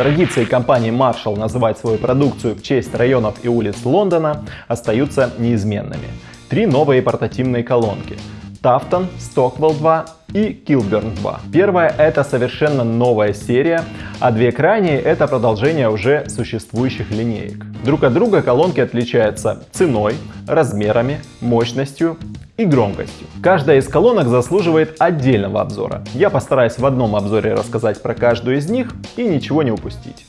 Традиции компании Marshall называть свою продукцию в честь районов и улиц Лондона остаются неизменными. Три новые портативные колонки Tafton, Stockwell 2 и Kilburn 2. Первая это совершенно новая серия, а две крайние это продолжение уже существующих линеек. Друг от друга колонки отличаются ценой, размерами, мощностью и громкостью. Каждая из колонок заслуживает отдельного обзора. Я постараюсь в одном обзоре рассказать про каждую из них и ничего не упустить.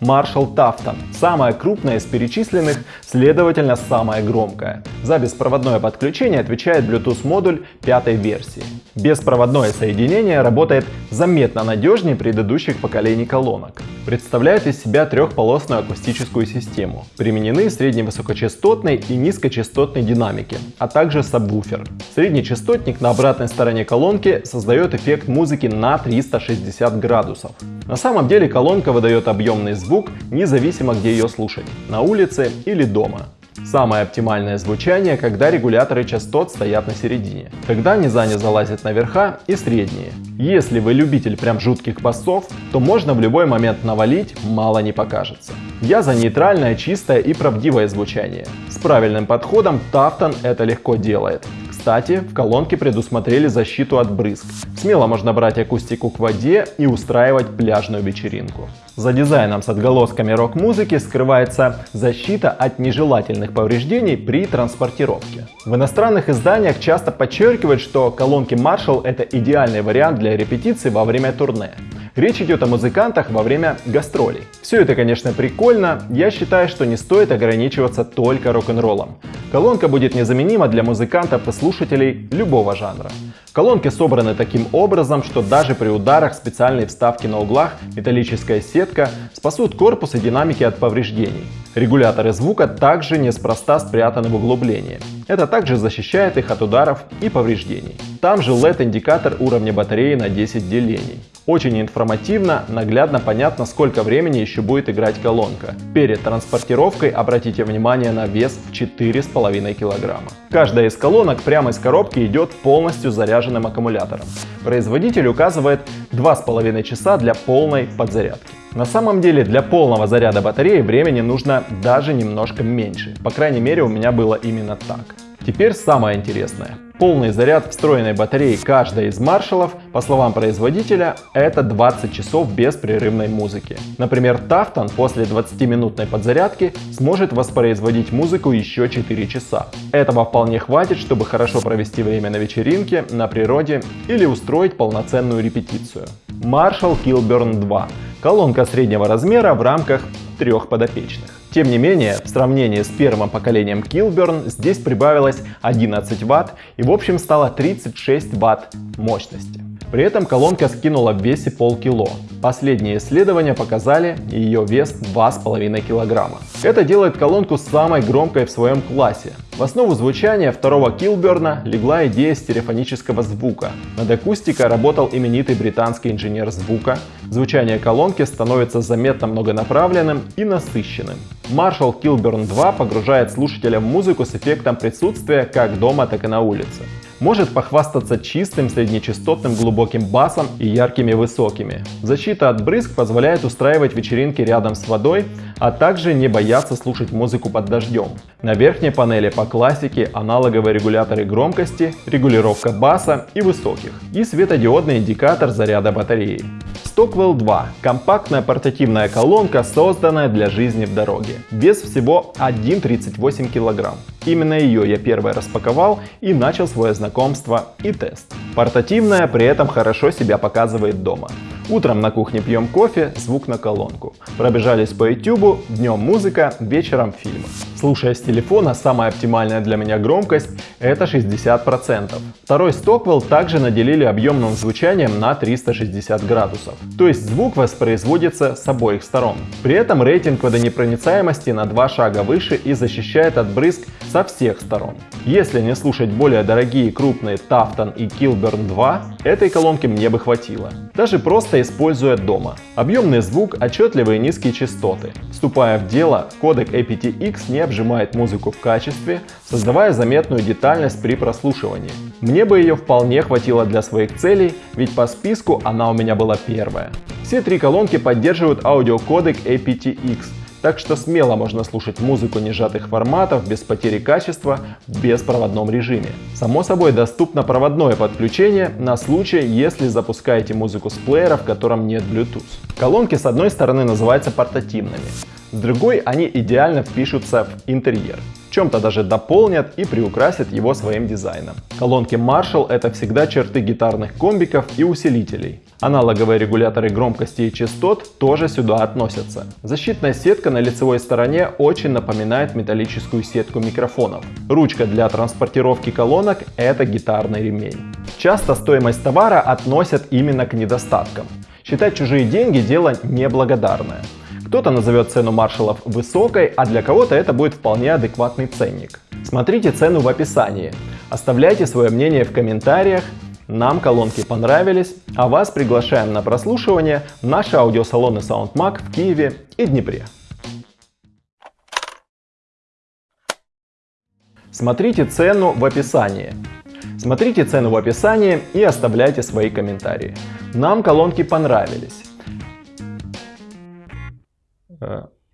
Marshall Tafton. Самая крупная из перечисленных, следовательно самая громкая. За беспроводное подключение отвечает Bluetooth модуль пятой версии. Беспроводное соединение работает заметно надежнее предыдущих поколений колонок. Представляет из себя трехполосную акустическую систему. Применены средневысокочастотные и низкочастотные динамики, а также сабвуфер. Средний частотник на обратной стороне колонки создает эффект музыки на 360 градусов. На самом деле колонка выдает объемный звук, независимо где ее слушать, на улице или дома. Самое оптимальное звучание, когда регуляторы частот стоят на середине, когда низа не залазят на верха и средние. Если вы любитель прям жутких басов, то можно в любой момент навалить, мало не покажется. Я за нейтральное, чистое и правдивое звучание. С правильным подходом Тафтон это легко делает. Кстати, в колонке предусмотрели защиту от брызг. Смело можно брать акустику к воде и устраивать пляжную вечеринку. За дизайном с отголосками рок-музыки скрывается защита от нежелательных повреждений при транспортировке. В иностранных изданиях часто подчеркивают, что колонки Marshall это идеальный вариант для репетиции во время турне. Речь идет о музыкантах во время гастролей. Все это, конечно, прикольно, я считаю, что не стоит ограничиваться только рок-н-роллом. Колонка будет незаменима для музыкантов и слушателей любого жанра. Колонки собраны таким образом, что даже при ударах специальные вставки на углах, металлическая сетка спасут корпус и динамики от повреждений. Регуляторы звука также неспроста спрятаны в углублении. Это также защищает их от ударов и повреждений. Там же LED-индикатор уровня батареи на 10 делений. Очень информативно, наглядно понятно, сколько времени еще будет играть колонка. Перед транспортировкой обратите внимание на вес в 4,5 кг. Каждая из колонок прямо из коробки идет полностью заряженным аккумулятором. Производитель указывает 2,5 часа для полной подзарядки. На самом деле для полного заряда батареи времени нужно даже немножко меньше. По крайней мере у меня было именно так. Теперь самое интересное. Полный заряд встроенной батареи каждой из маршалов, по словам производителя, это 20 часов беспрерывной музыки. Например, Тафтон после 20-минутной подзарядки сможет воспроизводить музыку еще 4 часа. Этого вполне хватит, чтобы хорошо провести время на вечеринке, на природе или устроить полноценную репетицию. Marshall Kilburn 2. Колонка среднего размера в рамках трех подопечных. Тем не менее, в сравнении с первым поколением Kilburn здесь прибавилось 11 Вт и в общем стало 36 Вт мощности. При этом колонка скинула в весе полкило. Последние исследования показали ее вес 2,5 килограмма. Это делает колонку самой громкой в своем классе. В основу звучания второго Килберна легла идея стереофонического звука. Над акустикой работал именитый британский инженер звука. Звучание колонки становится заметно многонаправленным и насыщенным. Marshall Kilburn 2 погружает слушателя в музыку с эффектом присутствия как дома, так и на улице может похвастаться чистым среднечастотным глубоким басом и яркими высокими. Защита от брызг позволяет устраивать вечеринки рядом с водой, а также не бояться слушать музыку под дождем. На верхней панели по классике аналоговые регуляторы громкости, регулировка баса и высоких и светодиодный индикатор заряда батареи. Stockwell 2 – компактная портативная колонка, созданная для жизни в дороге. Вес всего 1,38 кг. Именно ее я первый распаковал и начал свое знакомство и тест. Портативная при этом хорошо себя показывает дома. Утром на кухне пьем кофе, звук на колонку. Пробежались по YouTube, днем музыка, вечером фильмы. Слушая с телефона, самая оптимальная для меня громкость это 60%. Второй Stockwell также наделили объемным звучанием на 360 градусов. То есть звук воспроизводится с обоих сторон. При этом рейтинг водонепроницаемости на два шага выше и защищает от брызг со всех сторон. Если не слушать более дорогие крупные Tafton и Kilburn 2, этой колонки мне бы хватило. Даже просто используя дома. Объемный звук, отчетливые низкие частоты. Вступая в дело, кодек aptX не обжимает музыку в качестве, создавая заметную детальность при прослушивании. Мне бы ее вполне хватило для своих целей, ведь по списку она у меня была первая. Все три колонки поддерживают аудиокодек aptX, так что смело можно слушать музыку нежатых форматов без потери качества в беспроводном режиме. Само собой доступно проводное подключение на случай, если запускаете музыку с плеера, в котором нет Bluetooth. Колонки с одной стороны называются портативными, с другой они идеально впишутся в интерьер чем-то даже дополнят и приукрасят его своим дизайном. Колонки Marshall это всегда черты гитарных комбиков и усилителей. Аналоговые регуляторы громкости и частот тоже сюда относятся. Защитная сетка на лицевой стороне очень напоминает металлическую сетку микрофонов. Ручка для транспортировки колонок – это гитарный ремень. Часто стоимость товара относят именно к недостаткам. Считать чужие деньги – дело неблагодарное. Кто-то назовет цену маршалов высокой, а для кого-то это будет вполне адекватный ценник. Смотрите цену в описании. Оставляйте свое мнение в комментариях. Нам колонки понравились, а вас приглашаем на прослушивание наши аудиосалоны SoundMag в Киеве и Днепре. Смотрите цену в описании. Смотрите цену в описании и оставляйте свои комментарии. Нам колонки понравились. Uh,